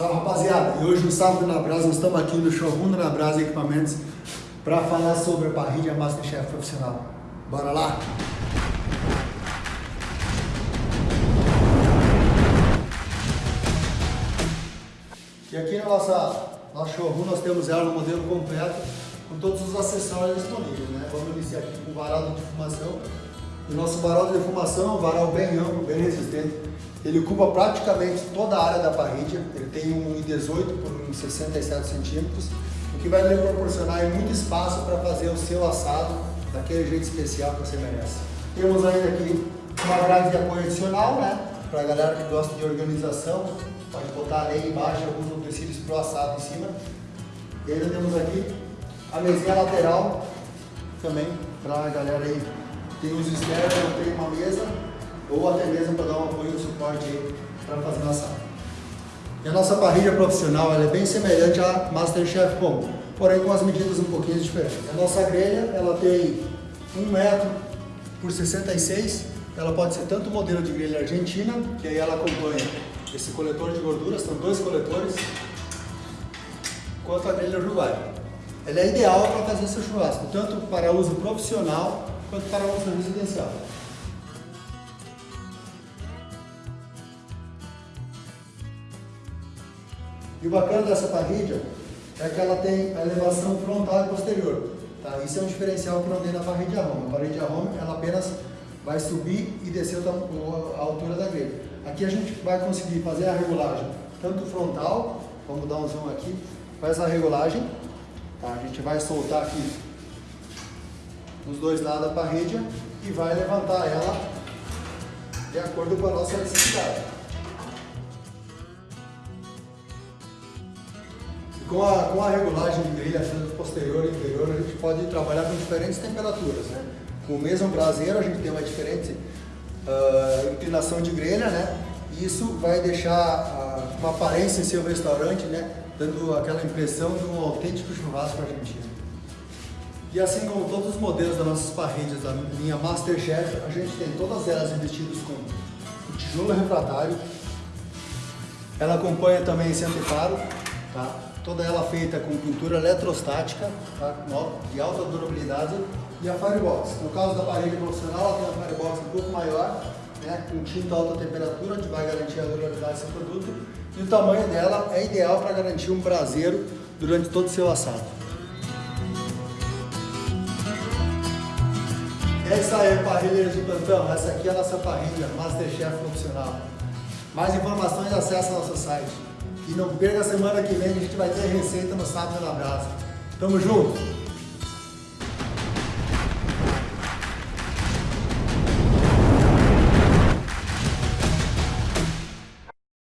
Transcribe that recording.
Salve rapaziada, e hoje no Sábado na Brasa nós estamos aqui no showroom na Brasa Equipamentos para falar sobre a parrilha Masterchef profissional. Bora lá? E aqui na nossa nosso showroom nós temos ela no modelo completo com todos os acessórios disponíveis. Né? Vamos iniciar aqui com o varal de defumação. O nosso varal de defumação é um varal bem amplo, bem resistente. Ele ocupa praticamente toda a área da parrilha. Ele tem um 18 por 67 centímetros, o que vai lhe proporcionar muito espaço para fazer o seu assado daquele jeito especial que você merece. Temos ainda aqui uma grade de apoio adicional, né? Para a galera que gosta de organização, pode botar areia embaixo, alguns utensílios para o assado em cima. E ainda temos aqui a mesinha lateral também para a galera aí tem os externos, tem uma mesa ou até mesmo para dar um apoio e um suporte para fazer na sala. E a nossa parrilha profissional é bem semelhante à Masterchef Combo, porém com as medidas um pouquinho diferentes. A nossa grelha ela tem 1 metro por 66, ela pode ser tanto modelo de grelha argentina, que aí ela acompanha esse coletor de gorduras, são dois coletores, quanto a grelha uruguaia. Ela é ideal para fazer seu churrasco, tanto para uso profissional quanto para uso residencial. E o bacana dessa parrilha é que ela tem a elevação frontal e posterior. Tá? Isso é um diferencial que não tem na parrilha Roma. A parrilha Roma ela apenas vai subir e descer a altura da grelha. Aqui a gente vai conseguir fazer a regulagem tanto frontal, vamos dar um zoom aqui, faz a regulagem, tá? a gente vai soltar aqui os dois lados da parrilha e vai levantar ela de acordo com a nossa necessidade. Com a, com a regulagem de grelha posterior e inferior, a gente pode trabalhar com diferentes temperaturas. Né? Com o mesmo braseiro, a gente tem uma diferente uh, inclinação de grelha, né? E isso vai deixar uh, uma aparência em seu restaurante, né? dando aquela impressão de um autêntico churrasco argentino. E assim como todos os modelos das nossas parrilhas da linha Masterchef, a gente tem todas elas revestidas com o tijolo refratário. Ela acompanha também esse anteparo, tá? toda ela feita com pintura eletrostática, tá? de alta durabilidade, e a Firebox. No caso da parede profissional, ela tem uma Firebox um pouco maior, né? com tinta alta temperatura, que vai garantir a durabilidade seu produto, e o tamanho dela é ideal para garantir um braseiro durante todo o seu assado. É isso aí, parrilheiros de plantão. Essa aqui é a nossa parrilha Masterchef profissional. Mais informações acesse nosso site. E não perca a semana que vem, a gente vai ter receita no Sábado na Brasa. Tamo junto!